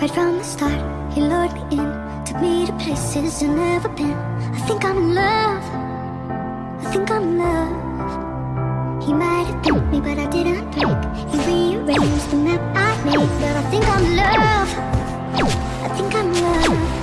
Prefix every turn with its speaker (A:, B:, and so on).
A: Right from the start, he lured me in Took me to places I've never been. I think I'm in love. I think I'm in love. He might have beat me, but I didn't break He rearranged the map I made. But I think I'm in love. I think I'm in love.